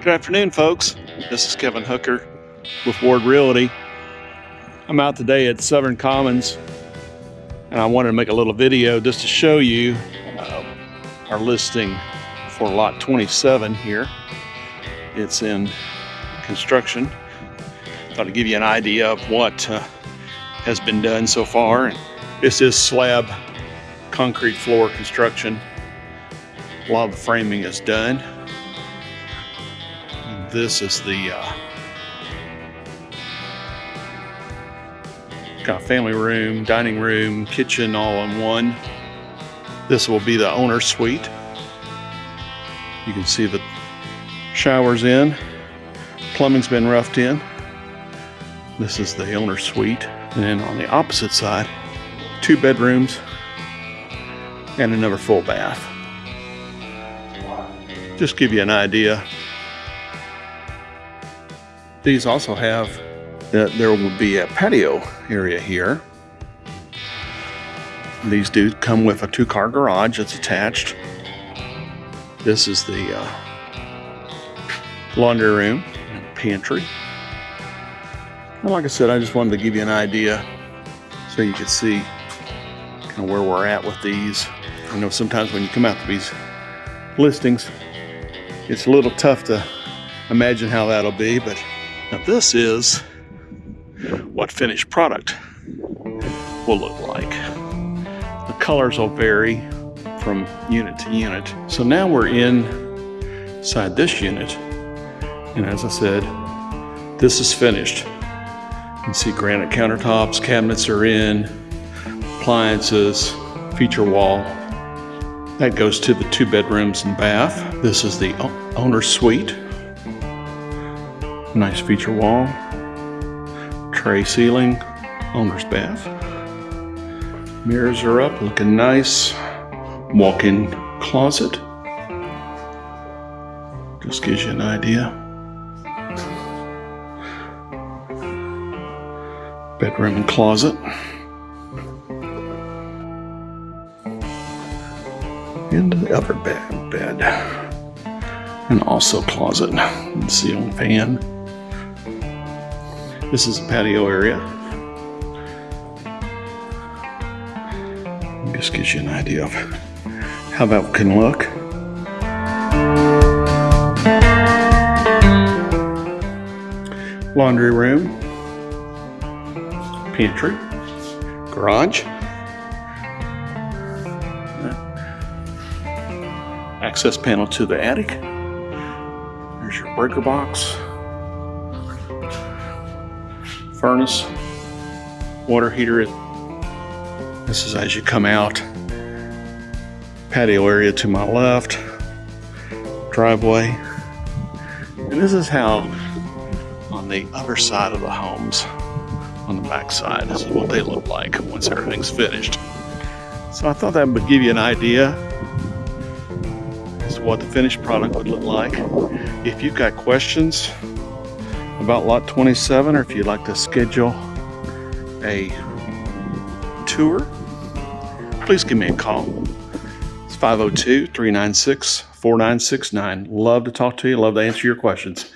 Good afternoon, folks. This is Kevin Hooker with Ward Realty. I'm out today at Southern Commons and I wanted to make a little video just to show you uh, our listing for lot 27 here. It's in construction. Thought to give you an idea of what uh, has been done so far. This is slab concrete floor construction. A lot of the framing is done this is the uh, kind of family room, dining room, kitchen all in one. This will be the owner's suite. You can see the showers in, plumbing's been roughed in. This is the owner's suite. And then on the opposite side, two bedrooms and another full bath. Just give you an idea these also have that there will be a patio area here. These do come with a two-car garage that's attached. This is the uh, laundry room and pantry. And like I said, I just wanted to give you an idea so you could see kind of where we're at with these. I know sometimes when you come out to these listings, it's a little tough to imagine how that'll be, but now this is what finished product will look like. The colors will vary from unit to unit. So now we're inside this unit. And as I said, this is finished. You can see granite countertops, cabinets are in, appliances, feature wall. That goes to the two bedrooms and bath. This is the owner's suite. Nice feature wall, tray ceiling, owner's bath. Mirrors are up, looking nice. Walk-in closet. Just gives you an idea. Bedroom and closet. And the other bed. bed. And also closet. Ceiling fan. This is the patio area. Just gives you an idea of how that can look. Laundry room, pantry, garage, access panel to the attic. There's your breaker box furnace, water heater. This is as you come out. Patio area to my left, driveway. And this is how on the other side of the homes, on the back side, this is what they look like once everything's finished. So I thought that would give you an idea as to what the finished product would look like. If you've got questions, about lot 27 or if you'd like to schedule a tour, please give me a call. It's 502 396 4969. Love to talk to you, love to answer your questions.